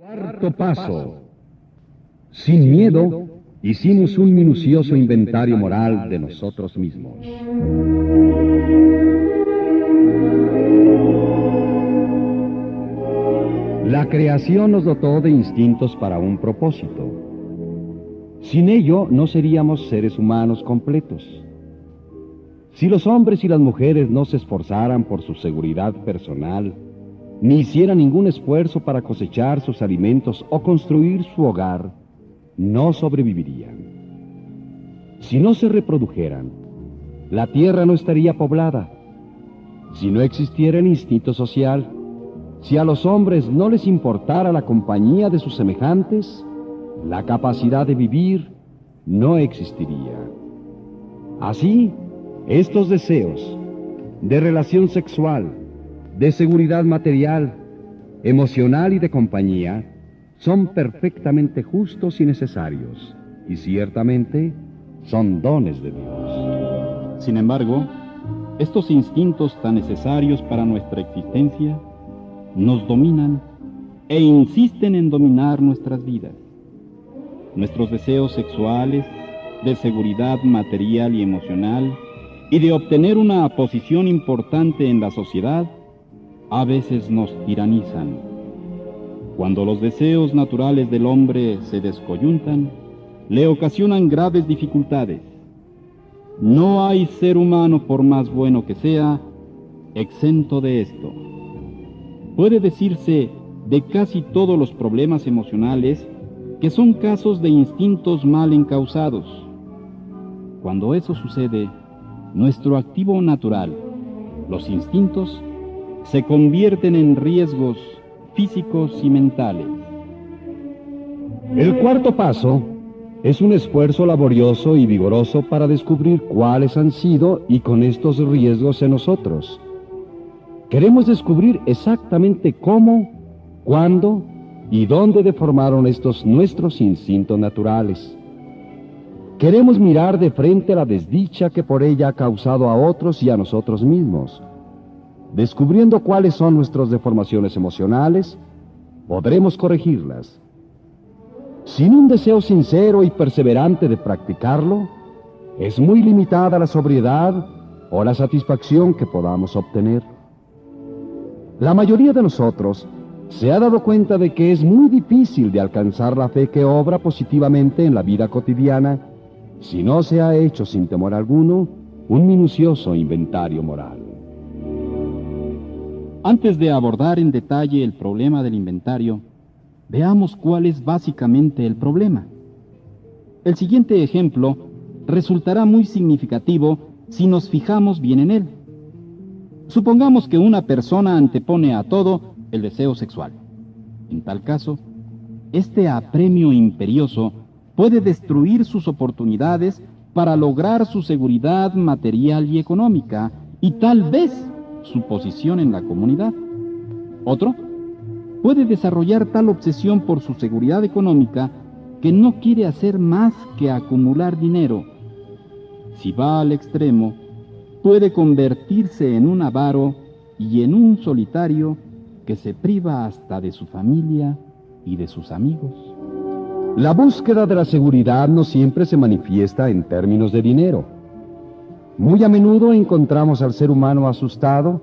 Cuarto paso. Sin miedo, hicimos un minucioso inventario moral de nosotros mismos. La creación nos dotó de instintos para un propósito. Sin ello no seríamos seres humanos completos. Si los hombres y las mujeres no se esforzaran por su seguridad personal, ni hicieran ningún esfuerzo para cosechar sus alimentos o construir su hogar, no sobrevivirían. Si no se reprodujeran, la tierra no estaría poblada. Si no existiera el instinto social, si a los hombres no les importara la compañía de sus semejantes, la capacidad de vivir no existiría. Así, estos deseos de relación sexual, de seguridad material, emocional y de compañía son perfectamente justos y necesarios, y ciertamente son dones de Dios. Sin embargo, estos instintos tan necesarios para nuestra existencia nos dominan e insisten en dominar nuestras vidas. Nuestros deseos sexuales, de seguridad material y emocional, y de obtener una posición importante en la sociedad, a veces nos tiranizan. Cuando los deseos naturales del hombre se descoyuntan, le ocasionan graves dificultades. No hay ser humano, por más bueno que sea, exento de esto. Puede decirse de casi todos los problemas emocionales que son casos de instintos mal encausados. Cuando eso sucede, nuestro activo natural, los instintos, se convierten en riesgos físicos y mentales. El cuarto paso es un esfuerzo laborioso y vigoroso para descubrir cuáles han sido y con estos riesgos en nosotros. Queremos descubrir exactamente cómo, cuándo y dónde deformaron estos nuestros instintos naturales. Queremos mirar de frente la desdicha que por ella ha causado a otros y a nosotros mismos Descubriendo cuáles son nuestras deformaciones emocionales, podremos corregirlas. Sin un deseo sincero y perseverante de practicarlo, es muy limitada la sobriedad o la satisfacción que podamos obtener. La mayoría de nosotros se ha dado cuenta de que es muy difícil de alcanzar la fe que obra positivamente en la vida cotidiana si no se ha hecho sin temor alguno un minucioso inventario moral. Antes de abordar en detalle el problema del inventario, veamos cuál es básicamente el problema. El siguiente ejemplo resultará muy significativo si nos fijamos bien en él. Supongamos que una persona antepone a todo el deseo sexual. En tal caso, este apremio imperioso puede destruir sus oportunidades para lograr su seguridad material y económica y tal vez su posición en la comunidad. Otro puede desarrollar tal obsesión por su seguridad económica que no quiere hacer más que acumular dinero. Si va al extremo, puede convertirse en un avaro y en un solitario que se priva hasta de su familia y de sus amigos. La búsqueda de la seguridad no siempre se manifiesta en términos de dinero. Muy a menudo encontramos al ser humano asustado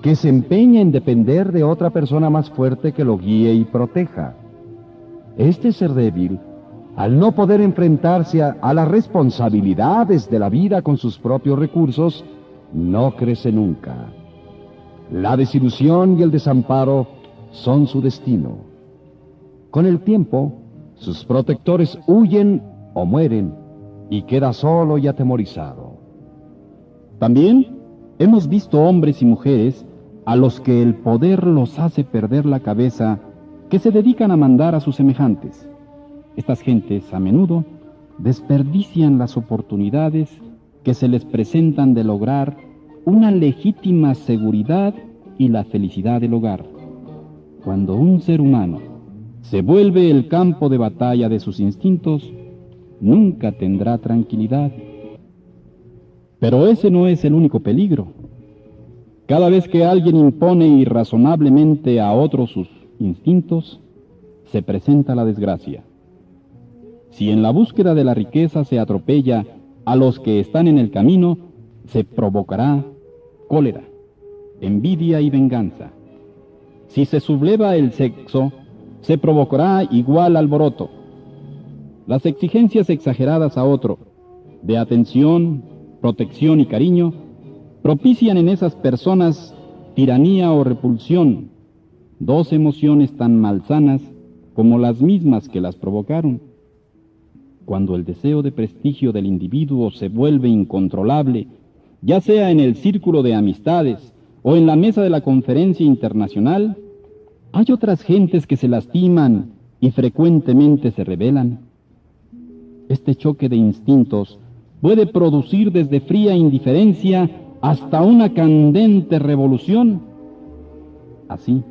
que se empeña en depender de otra persona más fuerte que lo guíe y proteja. Este ser débil, al no poder enfrentarse a, las responsabilidades de la vida con sus propios recursos, no crece nunca. La desilusión y el desamparo son su destino. Con el tiempo, sus protectores huyen o mueren y queda solo y atemorizado. También hemos visto hombres y mujeres a los que el poder los hace perder la cabeza, que se dedican a mandar a sus semejantes. Estas gentes a menudo desperdician las oportunidades que se les presentan de lograr una legítima seguridad y la felicidad del hogar. Cuando un ser humano se vuelve el campo de batalla de sus instintos, nunca tendrá tranquilidad pero ese no es el único peligro. Cada vez que alguien impone irrazonablemente a otros sus instintos, se presenta la desgracia. Si en la búsqueda de la riqueza se atropella a los que están en el camino, se provocará cólera, envidia y venganza. Si se subleva el sexo, se provocará igual alboroto. Las exigencias exageradas a otro, de atención, protección y cariño, propician en esas personas tiranía o repulsión, dos emociones tan malsanas como las mismas que las provocaron. Cuando el deseo de prestigio del individuo se vuelve incontrolable, ya sea en el círculo de amistades o en la mesa de la conferencia internacional, hay otras gentes que se lastiman y frecuentemente se rebelan. Este choque de instintos puede producir desde fría indiferencia hasta una candente revolución. Así,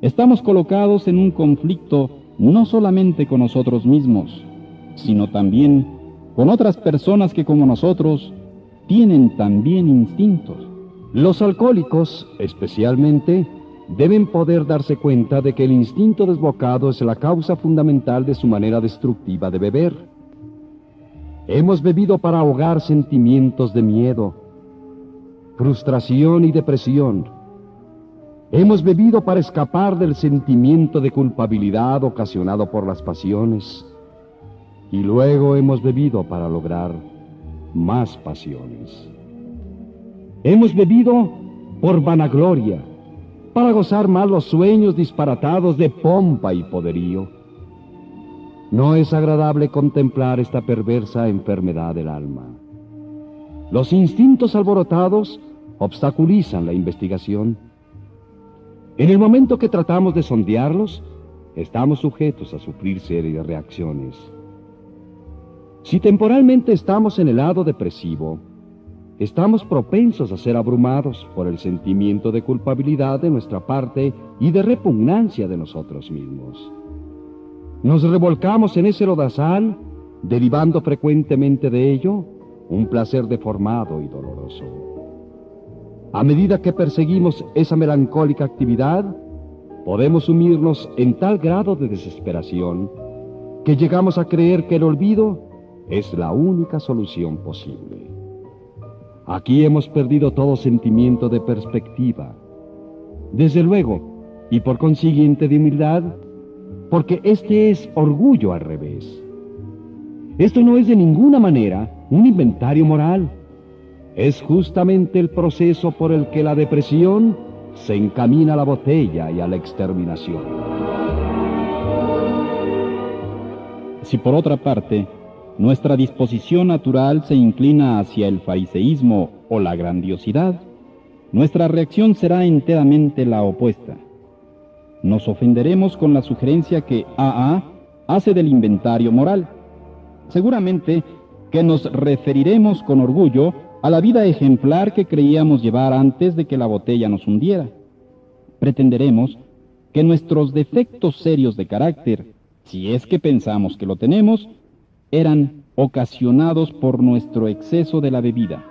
estamos colocados en un conflicto no solamente con nosotros mismos, sino también con otras personas que como nosotros tienen también instintos. Los alcohólicos, especialmente, deben poder darse cuenta de que el instinto desbocado es la causa fundamental de su manera destructiva de beber. Hemos bebido para ahogar sentimientos de miedo, frustración y depresión. Hemos bebido para escapar del sentimiento de culpabilidad ocasionado por las pasiones. Y luego hemos bebido para lograr más pasiones. Hemos bebido por vanagloria, para gozar más los sueños disparatados de pompa y poderío. No es agradable contemplar esta perversa enfermedad del alma. Los instintos alborotados obstaculizan la investigación. En el momento que tratamos de sondearlos, estamos sujetos a sufrir serias reacciones. Si temporalmente estamos en el lado depresivo, estamos propensos a ser abrumados por el sentimiento de culpabilidad de nuestra parte y de repugnancia de nosotros mismos. Nos revolcamos en ese lodazal, derivando frecuentemente de ello un placer deformado y doloroso. A medida que perseguimos esa melancólica actividad, podemos sumirnos en tal grado de desesperación que llegamos a creer que el olvido es la única solución posible. Aquí hemos perdido todo sentimiento de perspectiva. Desde luego, y por consiguiente de humildad, porque este es orgullo al revés. Esto no es de ninguna manera un inventario moral. Es justamente el proceso por el que la depresión se encamina a la botella y a la exterminación. Si por otra parte, nuestra disposición natural se inclina hacia el fariseísmo o la grandiosidad, nuestra reacción será enteramente la opuesta. Nos ofenderemos con la sugerencia que AA hace del inventario moral. Seguramente que nos referiremos con orgullo a la vida ejemplar que creíamos llevar antes de que la botella nos hundiera. Pretenderemos que nuestros defectos serios de carácter, si es que pensamos que lo tenemos, eran ocasionados por nuestro exceso de la bebida,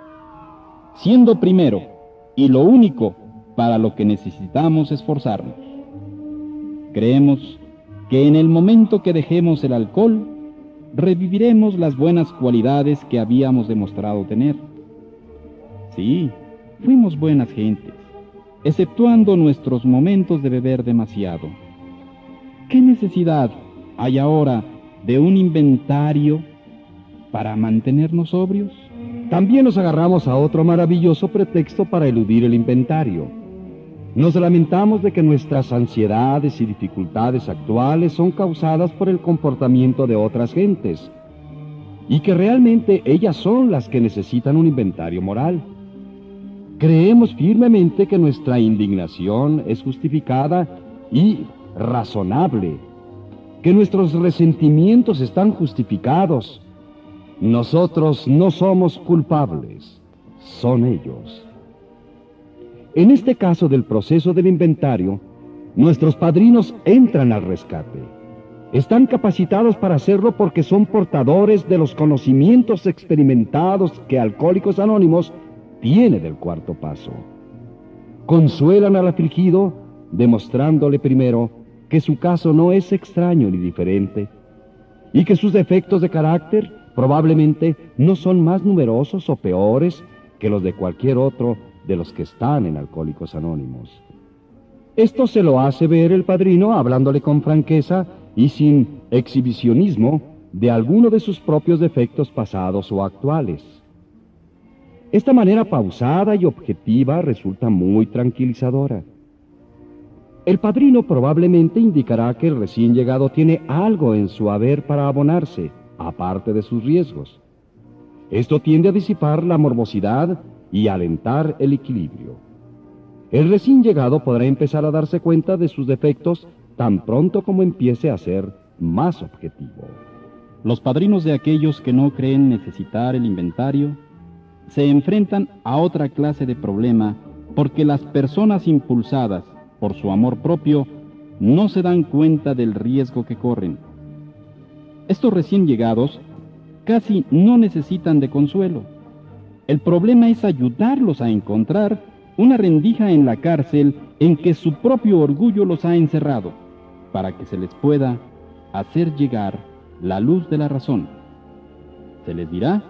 siendo primero y lo único para lo que necesitamos esforzarnos. Creemos que en el momento que dejemos el alcohol, reviviremos las buenas cualidades que habíamos demostrado tener. Sí, fuimos buenas gentes, exceptuando nuestros momentos de beber demasiado. ¿Qué necesidad hay ahora de un inventario para mantenernos sobrios? También nos agarramos a otro maravilloso pretexto para eludir el inventario. Nos lamentamos de que nuestras ansiedades y dificultades actuales son causadas por el comportamiento de otras gentes y que realmente ellas son las que necesitan un inventario moral. Creemos firmemente que nuestra indignación es justificada y razonable, que nuestros resentimientos están justificados. Nosotros no somos culpables, son ellos. En este caso del proceso del inventario, nuestros padrinos entran al rescate. Están capacitados para hacerlo porque son portadores de los conocimientos experimentados que Alcohólicos Anónimos tiene del cuarto paso. Consuelan al afligido demostrándole primero que su caso no es extraño ni diferente, y que sus defectos de carácter probablemente no son más numerosos o peores que los de cualquier otro de los que están en Alcohólicos Anónimos. Esto se lo hace ver el padrino hablándole con franqueza y sin exhibicionismo de alguno de sus propios defectos pasados o actuales. Esta manera pausada y objetiva resulta muy tranquilizadora. El padrino probablemente indicará que el recién llegado tiene algo en su haber para abonarse, aparte de sus riesgos. Esto tiende a disipar la morbosidad y alentar el equilibrio. El recién llegado podrá empezar a darse cuenta de sus defectos tan pronto como empiece a ser más objetivo. Los padrinos de aquellos que no creen necesitar el inventario se enfrentan a otra clase de problema porque las personas impulsadas por su amor propio no se dan cuenta del riesgo que corren. Estos recién llegados casi no necesitan de consuelo. El problema es ayudarlos a encontrar una rendija en la cárcel en que su propio orgullo los ha encerrado, para que se les pueda hacer llegar la luz de la razón. Se les dirá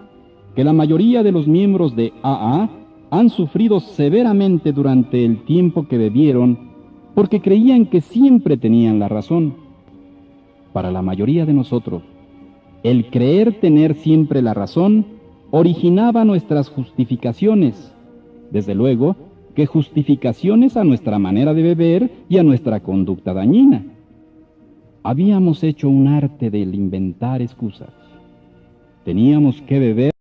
que la mayoría de los miembros de AA han sufrido severamente durante el tiempo que bebieron porque creían que siempre tenían la razón. Para la mayoría de nosotros, el creer tener siempre la razón originaba nuestras justificaciones. Desde luego que justificaciones a nuestra manera de beber y a nuestra conducta dañina. Habíamos hecho un arte del inventar excusas. Teníamos que beber